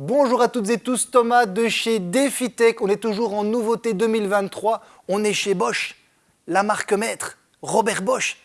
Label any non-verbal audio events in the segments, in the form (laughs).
Bonjour à toutes et tous, Thomas de chez DefiTech. On est toujours en nouveauté 2023. On est chez Bosch, la marque maître, Robert Bosch,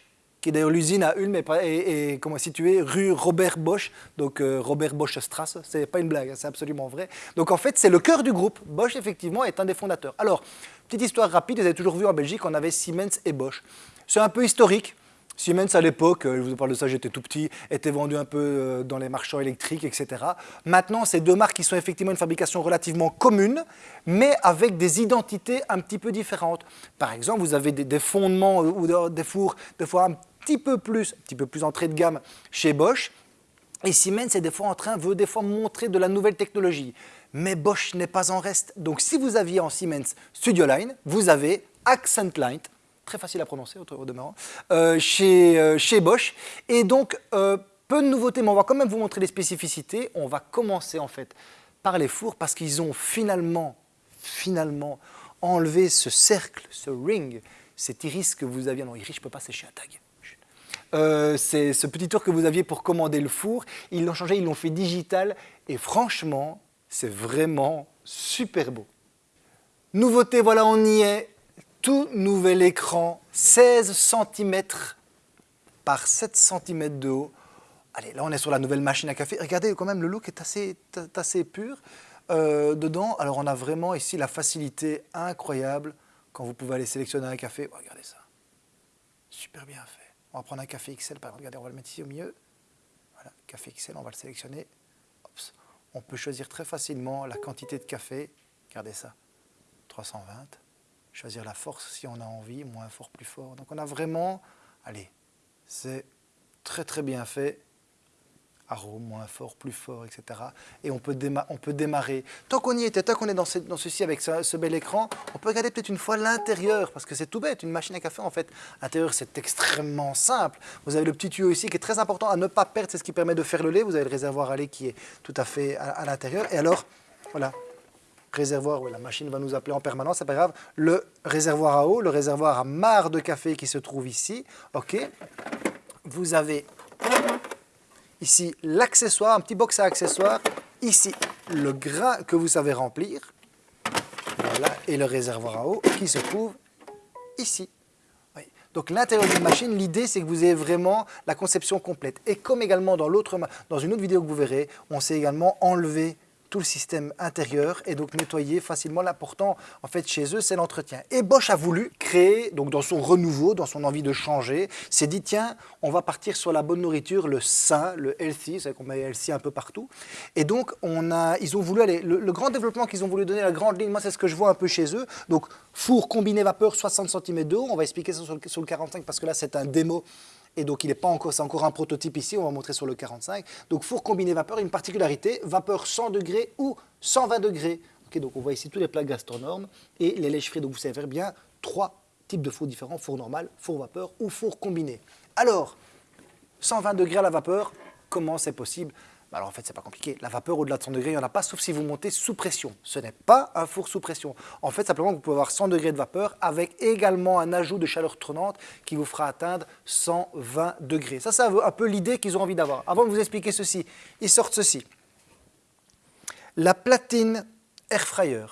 qui est d'ailleurs l'usine à Ulm et, comment située rue Robert Bosch, donc euh, Robert Bosch Strasse. C'est pas une blague, hein, c'est absolument vrai. Donc en fait, c'est le cœur du groupe. Bosch, effectivement, est un des fondateurs. Alors, petite histoire rapide, vous avez toujours vu en Belgique, on avait Siemens et Bosch. C'est un peu historique. Siemens à l'époque, euh, je vous parle de ça, j'étais tout petit, était vendu un peu euh, dans les marchands électriques, etc. Maintenant, c'est deux marques qui sont effectivement une fabrication relativement commune, mais avec des identités un petit peu différentes. Par exemple, vous avez des, fondements euh, ou des fours, des fois un petit peu plus, un petit peu plus entrée de gamme chez Bosch, et Siemens est des fois en train, veut des fois montrer de la nouvelle technologie. Mais Bosch n'est pas en reste. Donc si vous aviez en Siemens Studio Line, vous avez Accent Line, très facile à prononcer au, demeurant, euh, chez, euh, chez, Bosch. Et donc, euh, peu de nouveautés, mais on va quand même vous montrer les spécificités. On va commencer en fait par les fours parce qu'ils ont finalement, finalement enlevé ce cercle, ce ring, cet iris que vous aviez. Non, iris, je ne peux pas sécher un tag. c'est ce petit tour que vous aviez pour commander le four. Ils l'ont changé, ils l'ont fait digital. Et franchement, c'est vraiment super beau. Nouveauté, voilà, on y est tout nouvel écran, 16 cm par 7 cm de haut. Allez, là on est sur la nouvelle machine à café. Regardez quand même, le look est assez, pur. Euh, dedans, alors on a vraiment ici la facilité incroyable quand vous pouvez aller sélectionner un café. Oh, regardez ça, super bien fait. On va prendre un café XL, par exemple, regardez, on va le mettre ici au milieu. Voilà, café XL, on va le sélectionner. On peut choisir très facilement la quantité de café. Regardez ça, 320 choisir la force si on a envie, moins fort, plus fort. Donc on a vraiment, allez, c'est très très bien fait, arôme, moins fort, plus fort, etc. Et on peut, démarrer. Tant qu'on y était, tant qu'on est dans, ceci avec ce, bel écran, on peut regarder peut-être une fois l'intérieur, parce que c'est tout bête, une machine à café en fait. L'intérieur c'est extrêmement simple. Vous avez le petit tuyau ici qui est très important à ne pas perdre, c'est ce qui permet de faire le lait. Vous avez le réservoir à lait qui est tout à fait à l'intérieur. Et alors, voilà, réservoir, oui, la machine va nous appeler en permanence, c'est pas grave, le réservoir à eau, le réservoir à marre de café qui se trouve ici, ok. Vous avez ici l'accessoire, un petit box à accessoires, ici le grain que vous savez remplir, voilà, et le réservoir à eau qui se trouve ici. Donc l'intérieur d'une machine, l'idée c'est que vous ayez vraiment la conception complète. Et comme également dans, dans une autre vidéo que vous verrez, on sait également enlever tout le système intérieur et donc nettoyer facilement. L'important en fait chez eux, c'est l'entretien. Et Bosch a voulu créer, donc dans son renouveau, dans son envie de changer, s'est dit tiens, on va partir sur la bonne nourriture, le sain, le healthy, c'est qu'on met healthy un peu partout. Et donc on a, ils ont voulu aller, le, grand développement qu'ils ont voulu donner, la grande ligne, moi c'est ce que je vois un peu chez eux. Donc four combiné vapeur 60 cm de haut, on va expliquer ça sur sur le 45 parce que là c'est un démo et donc il n'est pas encore, c'est encore un prototype ici, on va montrer sur le 45. Donc four combiné vapeur, une particularité, vapeur 100 degrés ou 120 degrés. donc on voit ici tous les plats gastronormes et les lèches frites, donc vous savez bien trois types de fours différents, four normal, four vapeur ou four combiné. Alors, 120 degrés à la vapeur, comment c'est possible bah, alors en fait, c'est pas compliqué. La vapeur au-delà de 100 degrés, il n'y en a pas, sauf si vous montez sous pression. Ce n'est pas un four sous pression. En fait, simplement, vous pouvez avoir 100 degrés de vapeur avec également un ajout de chaleur tournante qui vous fera atteindre 120 degrés. Ça, c'est un peu l'idée qu'ils ont envie d'avoir. Avant de vous expliquer ceci, ils sortent ceci. La platine air fryer.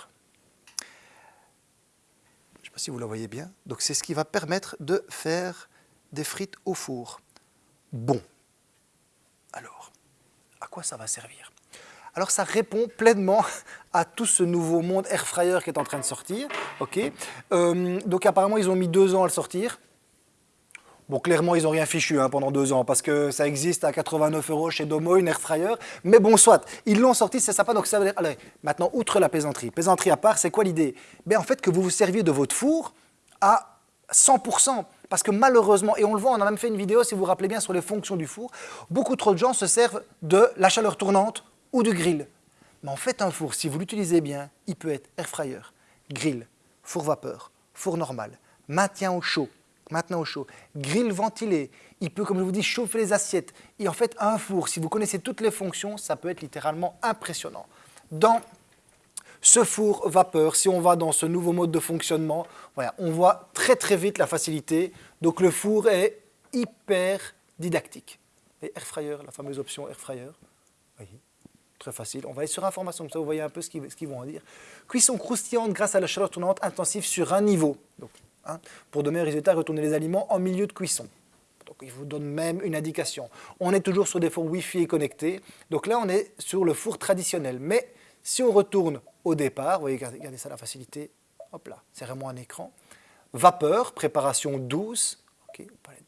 Je ne sais pas si vous la voyez bien. Donc, c'est ce qui va permettre de faire des frites au four. Bon. Quoi ça va servir alors ça répond pleinement (laughs) à tout ce nouveau monde air fryer qui est en train de sortir. ok? Euh, donc apparemment ils ont mis deux ans à le sortir. Bon, clairement, ils n'ont rien fichu hein, pendant deux ans parce que ça existe à 89 euros chez Domo, une air fryer. Mais bon, soit, ils l'ont sorti, c'est sympa. Donc ça veut dire, allez, maintenant, outre la plaisanterie, plaisanterie à part, c'est quoi l'idée? Ben, En fait, que vous vous serviez de votre four à 100%. Parce que malheureusement, et on le voit, on a même fait une vidéo, si vous vous rappelez bien, sur les fonctions du four, beaucoup trop de gens se servent de la chaleur tournante ou du grill. Mais en fait, un four, si vous l'utilisez bien, il peut être air fryer, grill, four vapeur, four normal, maintien au chaud, maintenant au chaud, grill ventilé, il peut, comme je vous dis, chauffer les assiettes. Et en fait, un four, si vous connaissez toutes les fonctions, ça peut être littéralement impressionnant. Ce four vapeur, si on va dans ce nouveau mode de fonctionnement, on voit très très vite la facilité. Donc le four est hyper didactique. Et air fryer, la fameuse option air fryer, Très facile. On va aller sur information, comme ça vous voyez un peu ce qu'ils vont en dire. Cuisson croustillante grâce à la chaleur tournante intensive sur un niveau. Donc, hein, pour de meilleurs résultats, retournez les aliments en milieu de cuisson. Donc, il vous donne même une indication. On est toujours sur des fours Wi-Fi connectés. Donc là, on est sur le four traditionnel. Mais si on retourne au départ, vous voyez, regardez ça, la facilité. Hop là, c'est vraiment un écran. Vapeur, préparation douce. Ok, pas les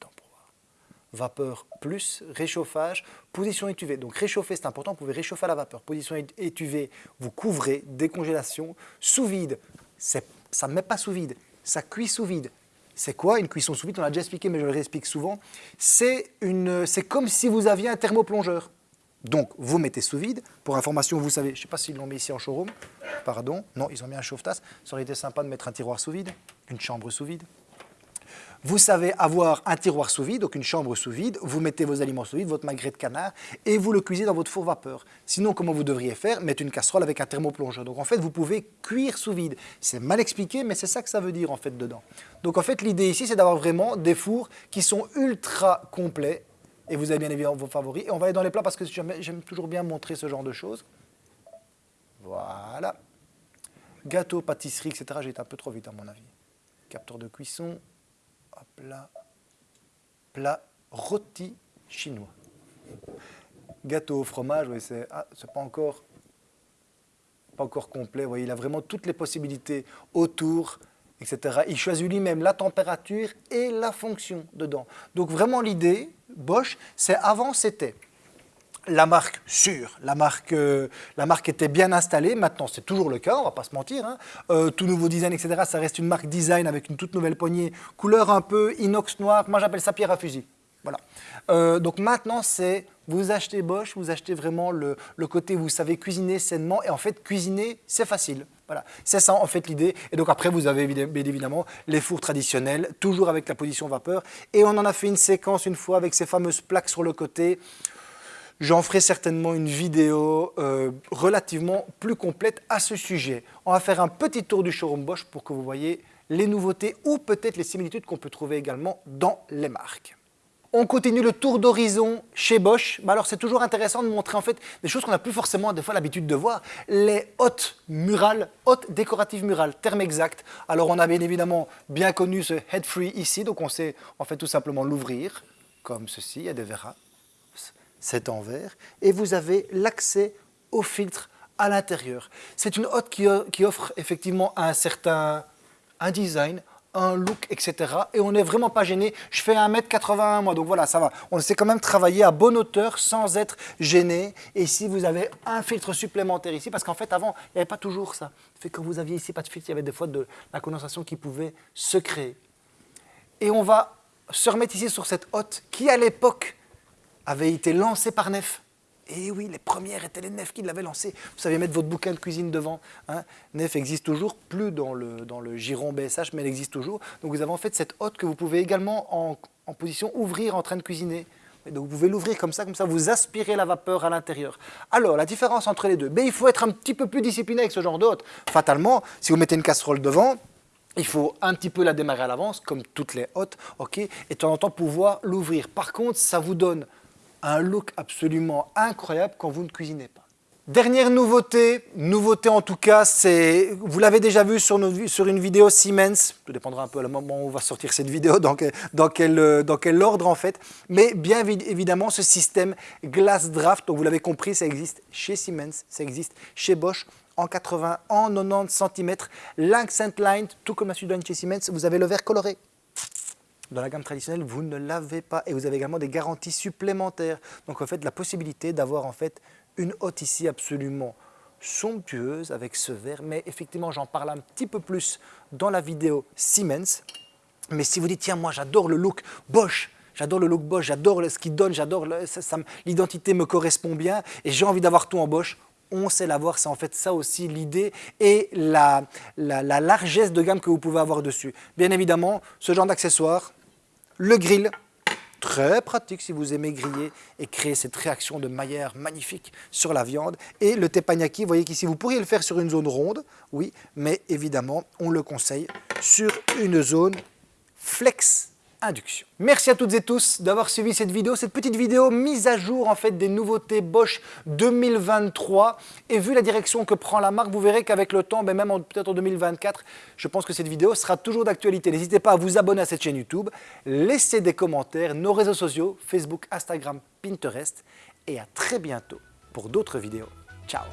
vapeur plus réchauffage, position étuvée. Donc réchauffer, c'est important, vous pouvez réchauffer à la vapeur. Position étuvée, vous couvrez, décongélation. Sous vide, ça ne met pas sous vide, ça cuit sous vide. C'est quoi une cuisson sous vide? On l'a déjà expliqué, mais je le réexplique souvent. C'est comme si vous aviez un thermoplongeur. Donc, vous mettez sous vide. Pour information, vous savez, je ne sais pas s'ils l'ont mis ici en showroom. Pardon. Non, ils ont mis un chauffe-tasse. Ça aurait été sympa de mettre un tiroir sous vide, une chambre sous vide. Vous savez avoir un tiroir sous vide, donc une chambre sous vide, vous mettez vos aliments sous vide, votre magret de canard, et vous le cuisez dans votre four vapeur. Sinon, comment vous devriez faire? Mettre une casserole avec un thermoplongeur. Donc en fait, vous pouvez cuire sous vide. C'est mal expliqué, mais c'est ça que ça veut dire en fait dedans. Donc en fait, l'idée ici, c'est d'avoir vraiment des fours qui sont ultra complets, et vous avez bien évidemment vos favoris. Et on va aller dans les plats parce que j'aime toujours bien montrer ce genre de choses. Voilà. Gâteau, pâtisserie, etc. J'ai été un peu trop vite à mon avis. Capteur de cuisson, plat, plat rôti chinois. Gâteau au fromage, oui, c'est ah, pas encore pas encore complet. il a vraiment toutes les possibilités autour, etc. Il choisit lui-même la température et la fonction dedans. Donc vraiment l'idée, Bosch, c'est avant c'était la marque sûre, la marque, euh, la marque était bien installée, maintenant c'est toujours le cas, on va pas se mentir, hein. euh, tout nouveau design, etc., ça reste une marque design avec une toute nouvelle poignée, couleur un peu inox noir, moi j'appelle ça pierre à fusil. Voilà. Euh, donc maintenant, c'est vous achetez Bosch, vous achetez vraiment le, le, côté vous savez cuisiner sainement. Et en fait, cuisiner, c'est facile. Voilà. C'est ça en fait l'idée. Et donc après, vous avez bien évidemment les fours traditionnels, toujours avec la position vapeur. Et on en a fait une séquence une fois avec ces fameuses plaques sur le côté. J'en ferai certainement une vidéo euh, relativement plus complète à ce sujet. On va faire un petit tour du showroom Bosch pour que vous voyez les nouveautés ou peut-être les similitudes qu'on peut trouver également dans les marques. On continue le tour d'horizon chez Bosch. Bah alors c'est toujours intéressant de montrer en fait des choses qu'on n'a plus forcément des fois l'habitude de voir. Les hautes murales, hautes décoratives murales, terme exact. Alors on a bien évidemment bien connu ce head free ici, donc on sait en fait tout simplement l'ouvrir comme ceci, il y a des c'est en verre, et vous avez l'accès au filtre à l'intérieur. C'est une hotte qui, offre effectivement un certain un design, un look, etc. Et on n'est vraiment pas gêné. Je fais 1m81 moi, donc voilà, ça va. On sait quand même travailler à bonne hauteur sans être gêné. Et si vous avez un filtre supplémentaire ici, parce qu'en fait avant, il n'y avait pas toujours ça. Fait quand vous aviez ici pas de filtre, il y avait des fois de la condensation qui pouvait se créer. Et on va se remettre ici sur cette hotte qui à l'époque avait été lancé par Nef. Et oui, les premières étaient les Nef qui l'avaient lancé. Vous savez mettre votre bouquin de cuisine devant. Hein. Nef existe toujours, plus dans le, dans le giron BSH, mais elle existe toujours. Donc vous avez en fait cette hotte que vous pouvez également en, en position ouvrir en train de cuisiner. donc vous pouvez l'ouvrir comme ça, comme ça vous aspirez la vapeur à l'intérieur. Alors la différence entre les deux, ben, il faut être un petit peu plus discipliné avec ce genre d'hôte. Fatalement, si vous mettez une casserole devant, il faut un petit peu la démarrer à l'avance, comme toutes les hôtes, ok, et de temps en temps pouvoir l'ouvrir. Par contre, ça vous donne un look absolument incroyable quand vous ne cuisinez pas. Dernière nouveauté, nouveauté en tout cas, c'est, vous l'avez déjà vu sur, une vidéo Siemens, tout dépendra un peu à le moment où on va sortir cette vidéo, dans quel, dans quel, dans quel ordre en fait, mais bien évidemment ce système Glass Draft, donc vous l'avez compris, ça existe chez Siemens, ça existe chez Bosch, en 80, en 90 cm, l'accent line, tout comme la Sudone chez Siemens, vous avez le verre coloré, dans la gamme traditionnelle, vous ne l'avez pas. Et vous avez également des garanties supplémentaires. Donc en fait, la possibilité d'avoir en fait une hotte ici absolument somptueuse avec ce verre, mais effectivement, j'en parle un petit peu plus dans la vidéo Siemens. Mais si vous dites, tiens, moi j'adore le look Bosch, j'adore le look Bosch, j'adore ce qu'il donne, j'adore, l'identité me correspond bien. Et j'ai envie d'avoir tout en Bosch, on sait l'avoir, c'est en fait ça aussi l'idée et la, la, largesse de gamme que vous pouvez avoir dessus. Bien évidemment, ce genre d'accessoires, le grill, très pratique si vous aimez griller et créer cette réaction de maillère magnifique sur la viande. Et le teppanyaki, vous voyez qu'ici, vous pourriez le faire sur une zone ronde, oui, mais évidemment, on le conseille sur une zone flex Merci à toutes et tous d'avoir suivi cette vidéo, cette petite vidéo mise à jour en fait des nouveautés Bosch 2023. Et vu la direction que prend la marque, vous verrez qu'avec le temps, ben même peut-être en 2024, je pense que cette vidéo sera toujours d'actualité. N'hésitez pas à vous abonner à cette chaîne YouTube, laisser des commentaires, nos réseaux sociaux, Facebook, Instagram, Pinterest. Et à très bientôt pour d'autres vidéos. Ciao